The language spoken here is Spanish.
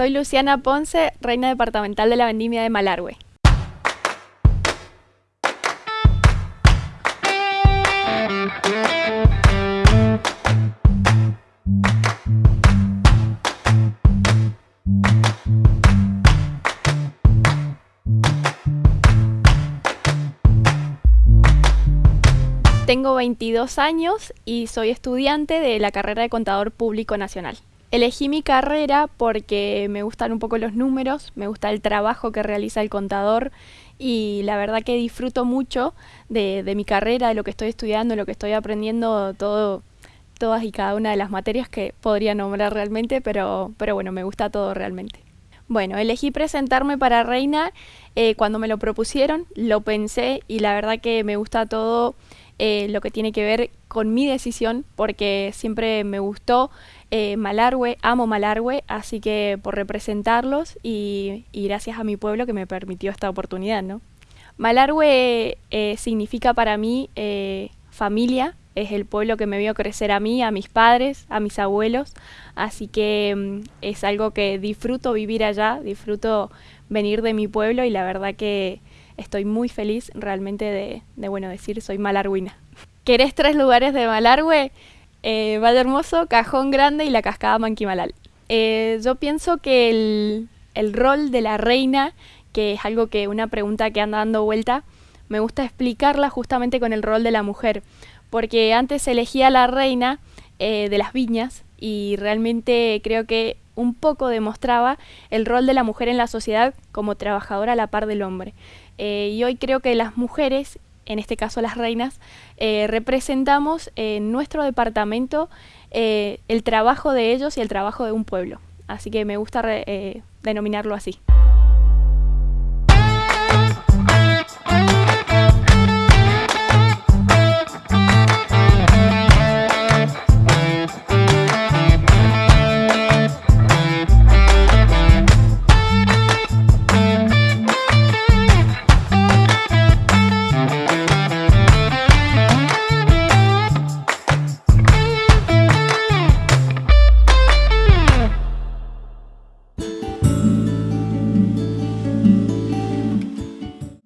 Soy Luciana Ponce, reina departamental de la vendimia de Malargüe. Tengo 22 años y soy estudiante de la carrera de Contador Público Nacional. Elegí mi carrera porque me gustan un poco los números, me gusta el trabajo que realiza el contador y la verdad que disfruto mucho de, mi carrera, de lo que estoy estudiando, de lo que estoy aprendiendo, todo, todas y cada una de las materias que podría nombrar realmente, pero, pero bueno, me gusta todo realmente. Bueno, elegí presentarme para Reina eh, cuando me lo propusieron, lo pensé y la verdad que me gusta todo eh, lo que tiene que ver con mi decisión, porque siempre me gustó eh, Malargüe, amo Malargüe, así que por representarlos y, gracias a mi pueblo que me permitió esta oportunidad, ¿no? Malargüe eh, significa para mí familia, es el pueblo que me vio crecer a mí, a mis padres, a mis abuelos, así que mm, es algo que disfruto vivir allá, disfruto venir de mi pueblo y la verdad que estoy muy feliz realmente de, bueno, decir soy malarguina. ¿Querés tres lugares de Malargüe? Eh, Valle Hermoso, Cajón Grande y la Cascada Manquimalal. Eh, yo pienso que el, el, rol de la reina, que es algo que una pregunta que anda dando vuelta, me gusta explicarla justamente con el rol de la mujer, porque antes se elegía la reina eh, de las viñas y realmente creo que un poco demostraba el rol de la mujer en la sociedad como trabajadora a la par del hombre. Eh, y hoy creo que las mujeres, en este caso las reinas, eh, representamos en nuestro departamento el trabajo de ellos y el trabajo de un pueblo. Así que me gusta denominarlo así.